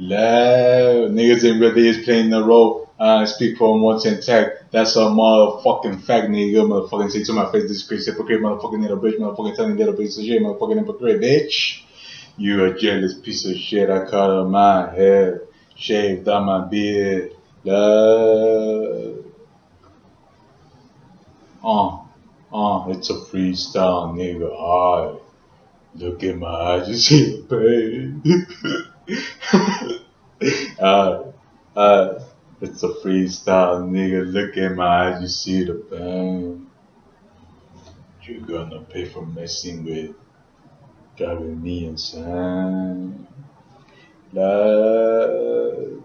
Love. Niggas in really is playing the role. Uh, speak for him once in tech. That's a motherfucking fact, nigga. Motherfucking say to my face, this crazy hypocrite, motherfucking little bitch, motherfucking telling little bitch of shit, motherfucking hypocrite, bitch. You a jealous piece of shit. I cut her my hair, shaved out my beard. Love. Uh, uh, it's a freestyle, nigga. Alright. Look in my eyes, you see the pain. uh, uh, it's a freestyle, nigga. Look in my eyes, you see the pain. You're gonna pay for messing with, driving me insane. Love.